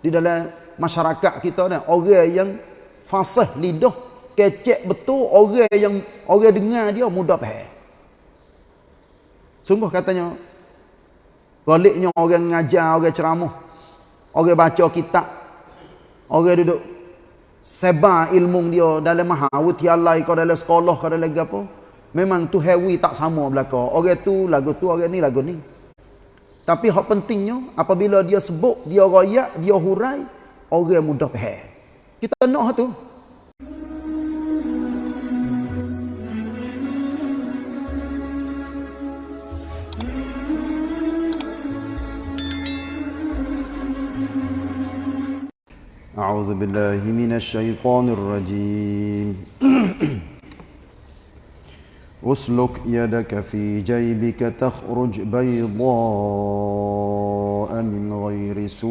di dalam masyarakat kita ni orang yang fasih lidah kecek betul orang yang orang dengar dia mudah faham. Sungguh katanya baliknya orang ngajar orang ceramah orang baca kitab orang duduk sebar ilmu dia dalam mahawutialai kau dalam sekolah kau dalam apa memang tu hewi tak sama belaka. Orang tu lagu tu orang ni lagu ni tapi hak pentingnya apabila dia sebut, dia royak, dia hurai, orang mudah faham. Kita nak tu. أعوذ بالله من الشيطان الرجيم اسلك يدك في جيبك تخرج بيضاء من غير سوء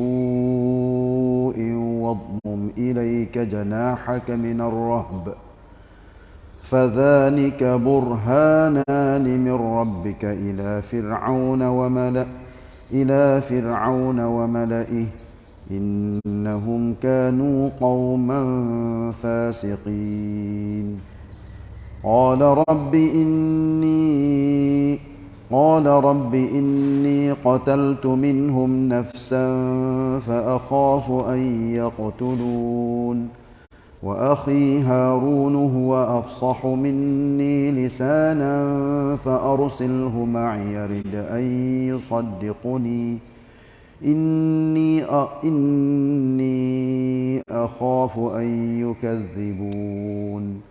واضمم إليك جناحك من الرهب. فذلك برهانان من ربك إلى فرعون وملأ إلى فرعون وملئه. إنهم كانوا قوما فاسقين. قال رب إني قال رب إني قتلت منهم نفسا فأخاف أن يقتلون وأخي هارون هو أفصح مني لسانا فأرسله معي يرد أن يصدقني. إني إني أخاف أن يكذبون.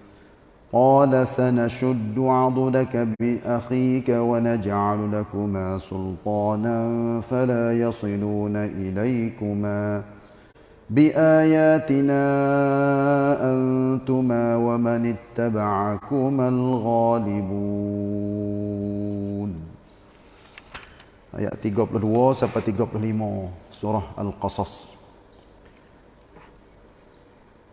قال سنشد عضدك بأخيك ونجعل لكما سلطانا فلا يصلون إليكما بآياتنا أنتما ومن اتبعكما الغالبون Ayat 32 sampai 35 surah Al-Qasas.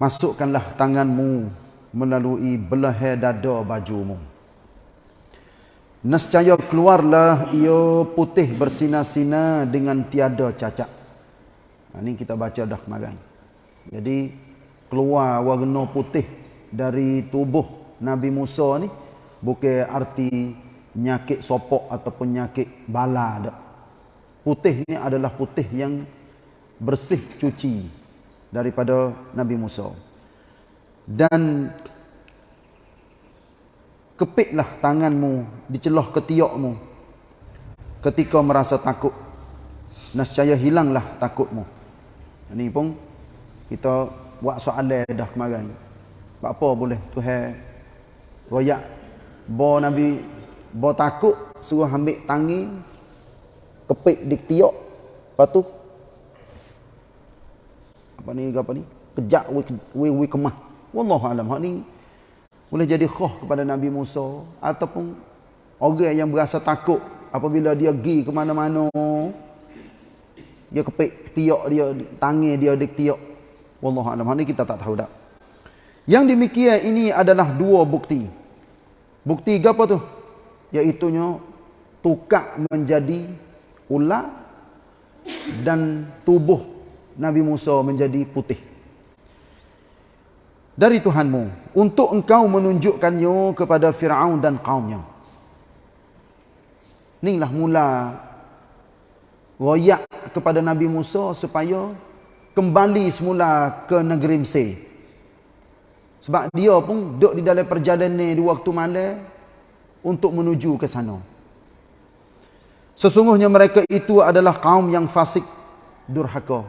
Masukkanlah tanganmu melalui belahan dada bajumu. Nescaya keluarlah ia putih bersinar-sinar dengan tiada cacat. Ini kita baca dah kemarin. Jadi keluar warna putih dari tubuh Nabi Musa ni bukan arti nyakit sopok ataupun nyakit bala dak. Putih ni adalah putih yang bersih cuci daripada Nabi Musa dan kepitlah tanganmu di celah ketiakmu ketika merasa takut. Nescaya hilanglah takutmu. Ini pun kita buat soalan dah kemarin. Apa boleh Tuhan royak? Bo Nabi bo takut suruh ambil tangi kepit di ketiak. Lepas tu apa ni apa ni? Kejak we we kemah Wallahu alam. Hak ni boleh jadi khah kepada Nabi Musa ataupun orang yang berasa takut apabila dia pergi ke mana-mana dia kepik tiak dia tangi dia di tiak. Wallahu alam. Hak ni kita tak tahu dak. Yang demikian ini adalah dua bukti. Bukti apa tu? Iaitu tukar menjadi ular dan tubuh Nabi Musa menjadi putih dari Tuhanmu untuk engkau menunjukkannya kepada Firaun dan kaumnya. Inilah mula royak kepada Nabi Musa supaya kembali semula ke negeri Mesir. Sebab dia pun duduk di dalam perjalanan di waktu malam untuk menuju ke sana. Sesungguhnya mereka itu adalah kaum yang fasik durhaka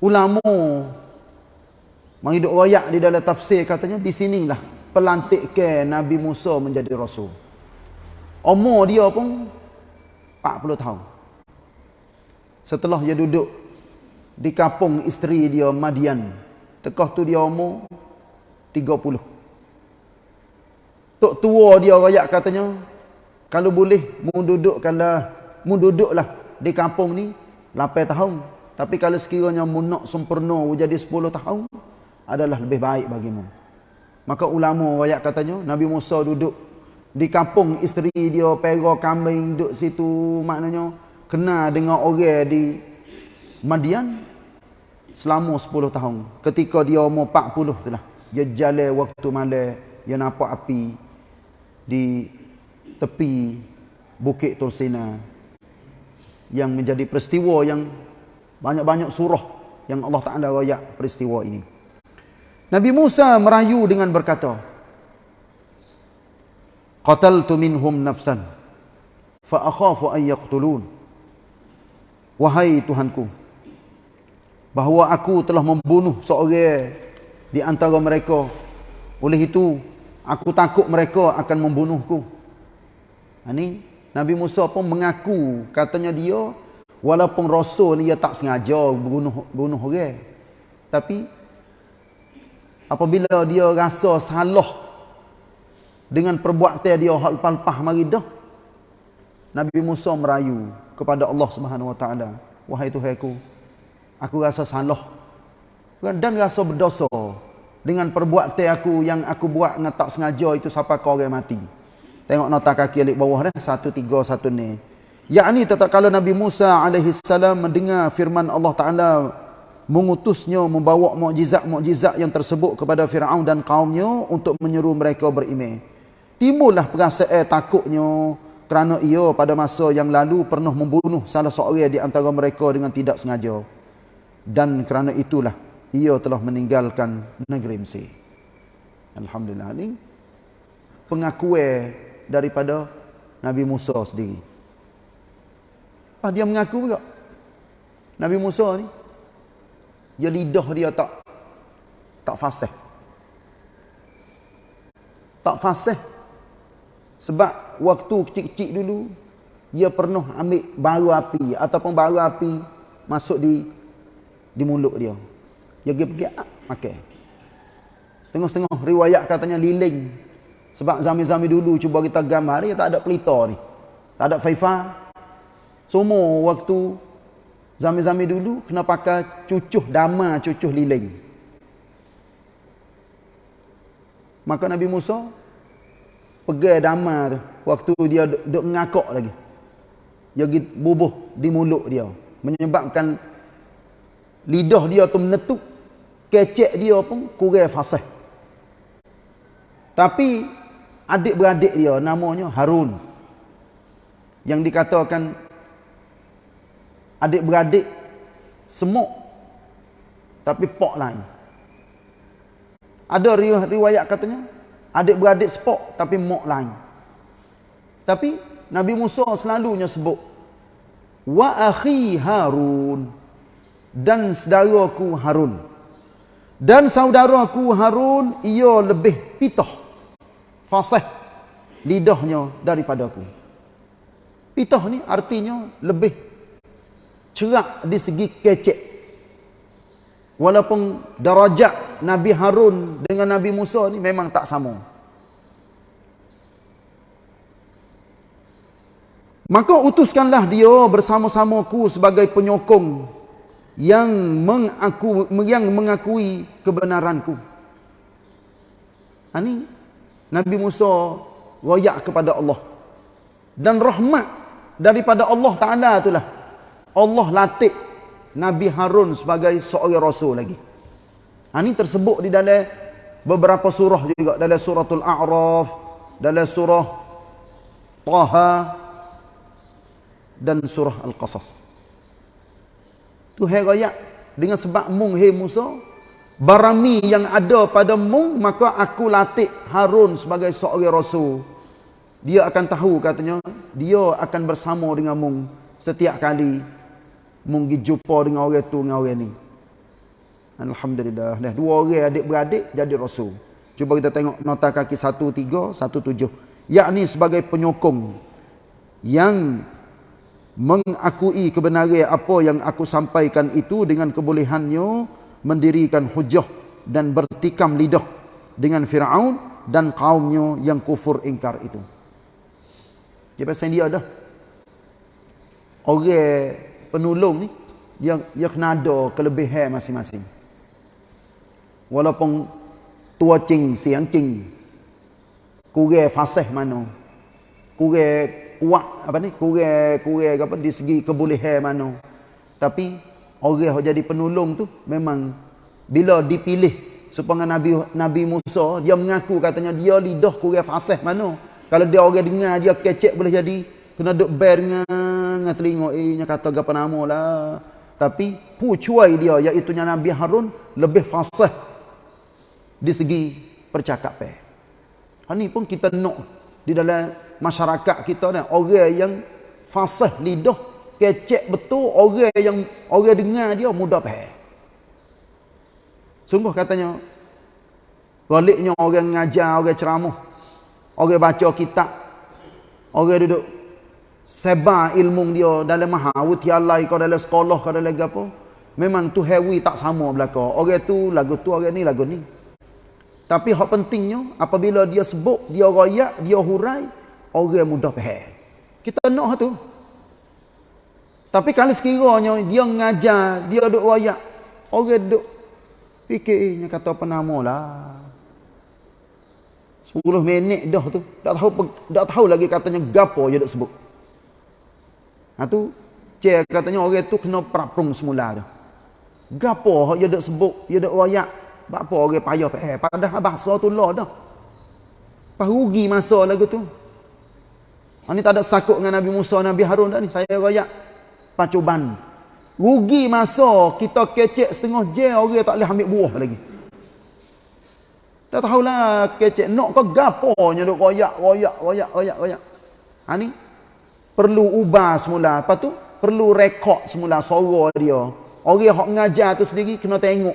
ulama menghidup royak di dalam tafsir katanya di sinilah pelantik ke Nabi Musa menjadi rasul. Umur dia pun 40 tahun. Setelah dia duduk di kampung isteri dia Madian, tekah tu dia umur 30. Tok tua dia royak katanya kalau boleh mu dudukkanlah mu duduklah di kampung ni 8 tahun tapi kalau sekiranya mu nak sempurna jadi 10 tahun adalah lebih baik bagimu. Maka ulama ayat katanya Nabi Musa duduk di kampung isteri dia pera kambing duduk situ maknanya kena dengan orang di Madian selama 10 tahun. Ketika dia umur 40 tu lah. Dia jalan waktu malam, dia nampak api di tepi Bukit Tursina yang menjadi peristiwa yang banyak-banyak surah yang Allah Ta'ala rayak peristiwa ini. Nabi Musa merayu dengan berkata, Qataltu minhum nafsan, fa akhafu an yaqtulun. Wahai Tuhanku, bahawa aku telah membunuh seorang di antara mereka. Oleh itu, aku takut mereka akan membunuhku. Ini Nabi Musa pun mengaku, katanya dia, walaupun rasul dia tak sengaja bunuh bunuh orang. Tapi apabila dia rasa salah dengan perbuatan dia hal lepas mari dah Nabi Musa merayu kepada Allah Subhanahu Wa Taala wahai Tuhanku aku rasa salah dan rasa berdosa dengan perbuatan aku yang aku buat dengan tak sengaja itu sampai kau orang mati tengok nota kaki alik bawah dah satu tiga satu ni yakni tetap kalau Nabi Musa alaihi salam mendengar firman Allah Taala mengutusnya membawa mukjizat-mukjizat yang tersebut kepada Firaun dan kaumnya untuk menyeru mereka beriman timbullah perasaan takutnya kerana ia pada masa yang lalu pernah membunuh salah seorang di antara mereka dengan tidak sengaja dan kerana itulah ia telah meninggalkan negeri Mesir. Alhamdulillah ini pengakuan daripada Nabi Musa sendiri. Apa dia mengaku juga? Nabi Musa ni ya lidah dia tak tak fasih. Tak fasih. Sebab waktu kecil-kecil dulu dia pernah ambil baru api ataupun baru api masuk di di mulut dia. Dia pergi-pergi ah, makan. Setengah-setengah riwayat katanya liling. Sebab zaman-zaman dulu cuba kita gambar dia tak ada pelita ni. Tak ada faifa. Semua waktu zaman-zaman dulu kena pakai cucuh dama, cucuh liling. Maka Nabi Musa pergi dama tu waktu dia duk ngakak lagi. Dia bubuh di mulut dia menyebabkan lidah dia tu menetuk kecek dia pun kurang fasih tapi adik-beradik dia namanya Harun yang dikatakan adik-beradik semuk tapi pok lain ada riwayat katanya adik-beradik sepok tapi mok lain tapi Nabi Musa selalunya sebut wa akhi Harun dan saudaraku Harun. Dan saudaraku Harun ia lebih pitah fasih lidahnya daripada aku. Pitah ni artinya lebih cerak di segi kecek. Walaupun darajat Nabi Harun dengan Nabi Musa ni memang tak sama. Maka utuskanlah dia bersama-samaku sebagai penyokong yang mengaku yang mengakui kebenaranku. Ini Nabi Musa royak kepada Allah. Dan rahmat daripada Allah Taala itulah Allah latih Nabi Harun sebagai seorang rasul lagi. Ini tersebut di dalam beberapa surah juga dalam suratul A'raf, dalam surah Taha dan surah Al-Qasas. Tuhan raya dengan sebab mung hei Musa barami yang ada pada mung maka aku latih Harun sebagai seorang rasul dia akan tahu katanya dia akan bersama dengan mung setiap kali mung pergi jumpa dengan orang tu dengan orang ni Alhamdulillah. Dah dua orang adik-beradik jadi rasul. Cuba kita tengok nota kaki 13 17. Yakni sebagai penyokong yang mengakui kebenaran apa yang aku sampaikan itu dengan kebolehannya mendirikan hujah dan bertikam lidah dengan Fir'aun dan kaumnya yang kufur ingkar itu. Dia pasal dia dah. Orang penolong ni, dia, dia kena ada kelebihan masing-masing. Walaupun tua cing, siang cing, kurang fasih mana, kurang kuat apa ni kurang kurang apa di segi kebolehan mana tapi orang yang jadi penolong tu memang bila dipilih supaya Nabi Nabi Musa dia mengaku katanya dia lidah kurang fasih mana kalau dia orang dengar dia kecek boleh jadi kena duk ber dengan telinga eh nya kata gapo nama lah tapi pucuai dia iaitu Nabi Harun lebih fasih di segi percakapan. Ha ni pun kita nak di dalam masyarakat kita ni orang yang fasih lidah kecek betul orang yang orang dengar dia mudah faham. Sungguh katanya baliknya orang ngajar, orang ceramah, orang baca kitab, orang duduk sebar ilmu dia dalam mahawutialai kau dalam sekolah kau dalam apa? Memang tu hewi tak sama belaka. Orang tu lagu tu orang ni lagu ni. Tapi hak pentingnya apabila dia sebut dia royak dia hurai orang mudah faham. Kita nak tu. Tapi kalau sekiranya dia ngajar dia duk royak orang duk fikirnya kata apa nama lah. 10 minit dah tu. Tak tahu tak tahu lagi katanya gapo dia duk sebut Ha tu cek katanya orang tu kena peraprung semula tu. Gapo hak dia dak sebut, dia dak royak, bak apa orang payah payah padahal bahasa tu lah dah. Pas rugi masa lagu tu. Ha ni tak ada sakut dengan Nabi Musa, Nabi Harun dah ni. Saya royak pacuban. Rugi masa kita kecek setengah je orang tak boleh ambil buah lagi. Tak tahulah kecek nak ke gapo nya duk royak, royak, royak, royak, royak. Ha ni perlu ubah semula. Apa tu perlu rekod semula suara dia. Orang yang mengajar tu sendiri kena tengok.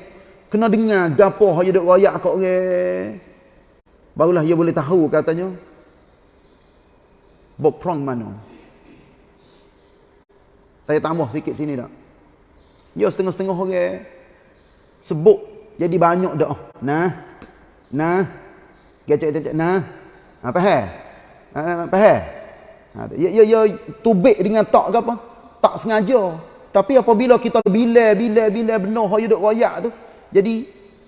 Kena dengar gapo hak duk royak kat orang. Barulah dia boleh tahu katanya. Bokprong mana? Saya tambah sikit sini dak dia setengah-setengah orang. Sebut jadi banyak dah. Nah. Nah. Gecek-gecek nah. Apa ha apa ha Ha, ya, ya, ya tubik dengan tak ke apa? Tak sengaja. Tapi apabila kita bila, bila, bila benar yang duduk royak tu, jadi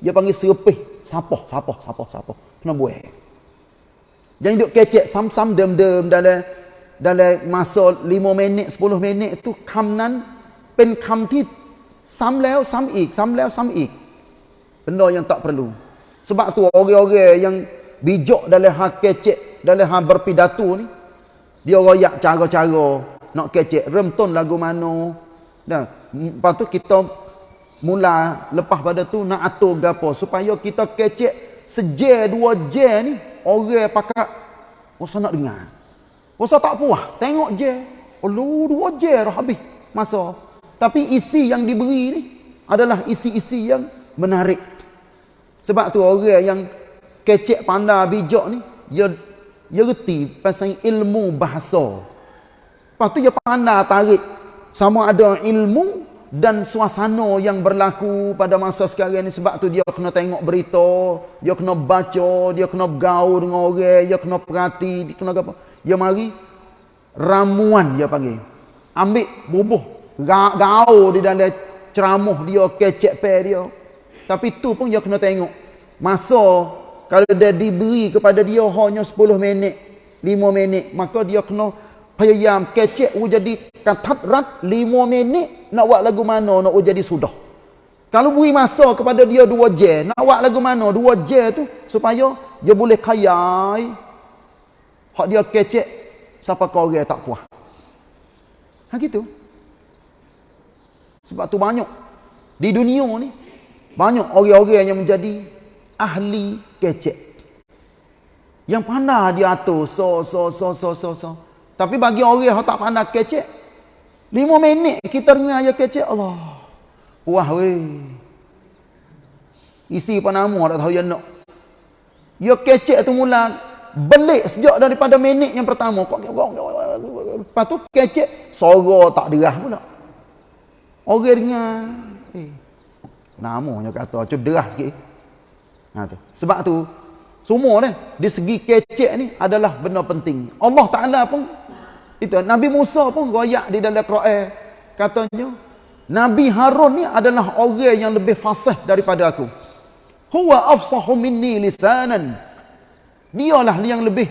dia panggil serpih. Sapah, sapah, sapah, sapah. Kena buat. Jangan duduk kecek sam-sam dem-dem dalam dalam masa 5 minit, 10 minit tu kamnan pen kam sam leo sam ik, sam leo sam ik. Benda yang tak perlu. Sebab tu orang-orang yang bijak dalam hak kecek, dalam hak berpidato ni, dia royak cara-cara. Nak kecek remton lagu mana dah lepas tu kita mula lepas pada tu nak atur gapo. Supaya kita kecek seje dua je ni orang pakak rasa nak dengar. Rasa tak puas. Tengok je. Oh dua je dah habis masa. Tapi isi yang diberi ni adalah isi-isi yang menarik. Sebab tu orang yang kecek pandai bijak ni dia dia reti pasal ilmu bahasa. Lepas tu dia pandai tarik sama ada ilmu dan suasana yang berlaku pada masa sekarang ni sebab tu dia kena tengok berita, dia kena baca, dia kena bergaul dengan orang, dia kena perhati, dia kena apa? Dia mari ramuan dia panggil. Ambil bubuh gaul di dalam ceramah dia, kecek pe dia. Tapi tu pun dia kena tengok. Masa kalau dia diberi kepada dia hanya 10 minit, 5 minit, maka dia kena payam kecek jadi katat rat 5 minit nak buat lagu mana nak jadi sudah. Kalau beri masa kepada dia 2 jam, nak buat lagu mana 2 jam tu supaya dia boleh kayai hak dia kecek siapa kau orang tak puas. Ha gitu. Sebab tu banyak di dunia ni banyak orang-orang yang menjadi ahli kecek. Yang pandai dia atur so so so so so so. Tapi bagi orang yang tak pandai kecek, lima minit kita dengar dia kecek Allah. Wah weh. Isi apa nama tak tahu yang nak. Dia kecek tu mula belik sejak daripada minit yang pertama. Lepas tu kecek suara tak derah pula. Orang dengar. Eh. Namanya kata, cuba derah sikit. Ha, tu. Sebab tu, semua ni, di segi kecek ni adalah benda penting. Allah Ta'ala pun, itu Nabi Musa pun royak di dalam Quran. Katanya, Nabi Harun ni adalah orang yang lebih fasih daripada aku. Huwa afsahu minni lisanan. Dialah yang lebih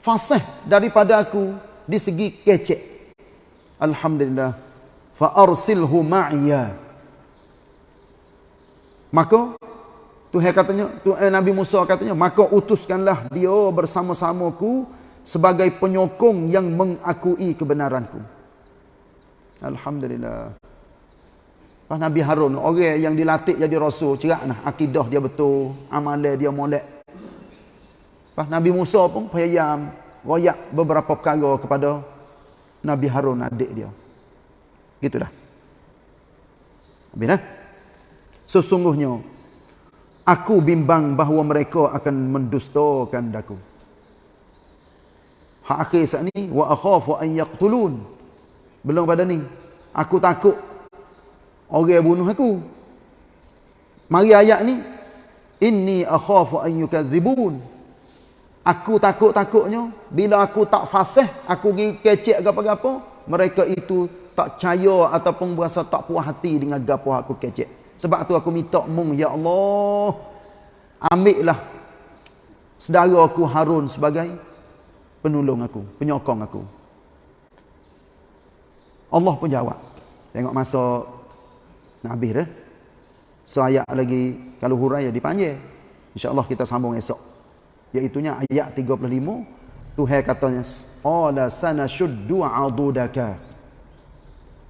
fasih daripada aku di segi kecek. Alhamdulillah. Fa arsilhu ma'ya. Maka Tuhan katanya, Tuhan eh, Nabi Musa katanya, maka utuskanlah dia bersama-samaku sebagai penyokong yang mengakui kebenaranku. Alhamdulillah. Pas Nabi Harun, orang yang dilatih jadi rasul, cerak nah akidah dia betul, amalan dia molek. Pas Nabi Musa pun payah royak beberapa perkara kepada Nabi Harun adik dia. Gitulah. Habis dah. Sesungguhnya aku bimbang bahawa mereka akan mendustakan daku. Hak akhir saat ni wa akhafu an yaqtulun. Belum pada ni. Aku takut orang bunuh aku. Mari ayat ni. Inni akhafu an yukadzibun. Aku takut-takutnya bila aku tak fasih, aku pergi kecek apa-apa, mereka itu tak percaya ataupun berasa tak puas hati dengan gapo aku kecek. Sebab tu aku minta mung ya Allah, ambillah saudara aku Harun sebagai penolong aku, penyokong aku. Allah pun jawab. Tengok masa nak habis dah. So ayat lagi kalau hurai dipanjang. Insya-Allah kita sambung esok. Iaitunya ayat 35 Tuhan katanya qala sanashuddu adudaka.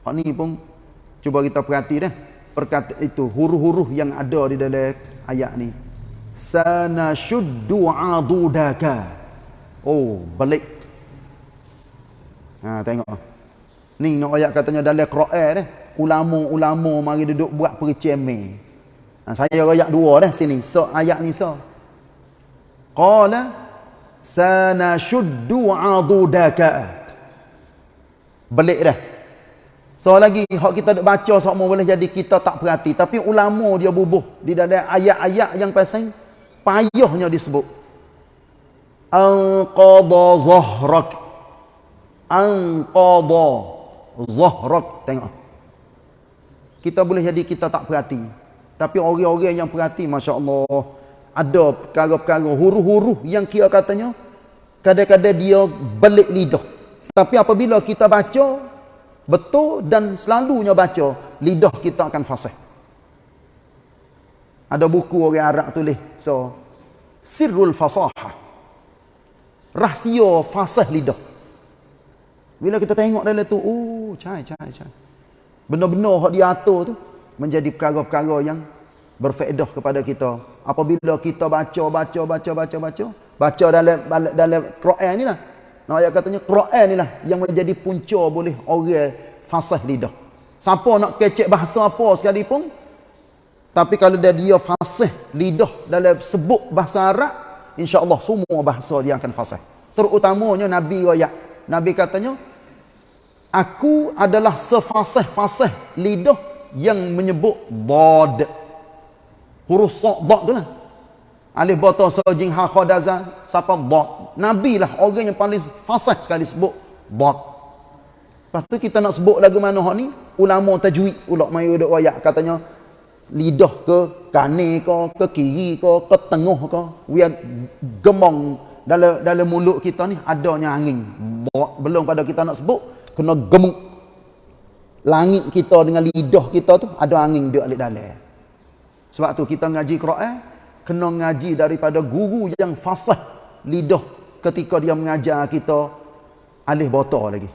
Hak ni pun cuba kita perhati dah. Perkata itu huruf-huruf yang ada di dalam ayat ni. Sanashuddu adudaka. Oh, balik. Ha tengok. Ni nak ayat katanya dalam Quran dah ulama-ulama mari duduk buat perceme. Ha, saya ayat dua dah sini. So ayat ni so. Qala sanashuddu adudaka. Balik dah. So lagi hak kita duk baca semua boleh jadi kita tak perhati tapi ulama dia bubuh di dalam ayat-ayat yang pasal payahnya disebut. Anqadha zahrak. Anqadha zahrak. Tengok kita boleh jadi kita tak perhati. Tapi orang-orang yang perhati, Masya Allah, ada perkara-perkara huruf-huruf yang kira katanya, kadang-kadang dia balik lidah. Tapi apabila kita baca, betul dan selalunya baca, lidah kita akan fasih. Ada buku orang Arab tulis, so, Sirrul Fasahah. Rahsia fasih lidah. Bila kita tengok dalam tu, oh, cai, cai, cai benar-benar hak dia atur tu menjadi perkara-perkara yang berfaedah kepada kita apabila kita baca baca baca baca baca baca dalam dalam Quran ni lah nah ayat katanya Quran ni lah yang menjadi punca boleh orang fasih lidah siapa nak kecek bahasa apa sekalipun tapi kalau dia dia fasih lidah dalam sebut bahasa Arab insya-Allah semua bahasa dia akan fasih terutamanya nabi royak nabi katanya Aku adalah sefasih-fasih lidah yang menyebut bod. Huruf sok bod tu lah. Alif bata sojing ha khadaza siapa bod. Nabi lah orang yang paling fasih sekali sebut bod. Lepas tu kita nak sebut lagu mana hak ni? Ulama tajwid ulak mayu duk wayak katanya lidah ke kanan ke ke kiri ke ke tengah ke biar gemong dalam dalam mulut kita ni adanya angin. Belum pada kita nak sebut kena gemuk langit kita dengan lidah kita tu ada angin dia alik dalam sebab tu kita ngaji Quran kena ngaji daripada guru yang fasih lidah ketika dia mengajar kita alih botol lagi.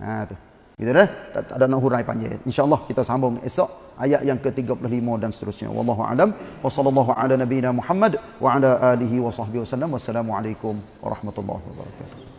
Ha tu. Gitu dah. Tak, tak ada nak hurai panjang. Insyaallah kita sambung esok ayat yang ke-35 dan seterusnya. Wallahu alam. Wa sallallahu ala nabiyyina muhammad wa ala alihi wa sahbihi wasallam wassalamu alaikum warahmatullahi wabarakatuh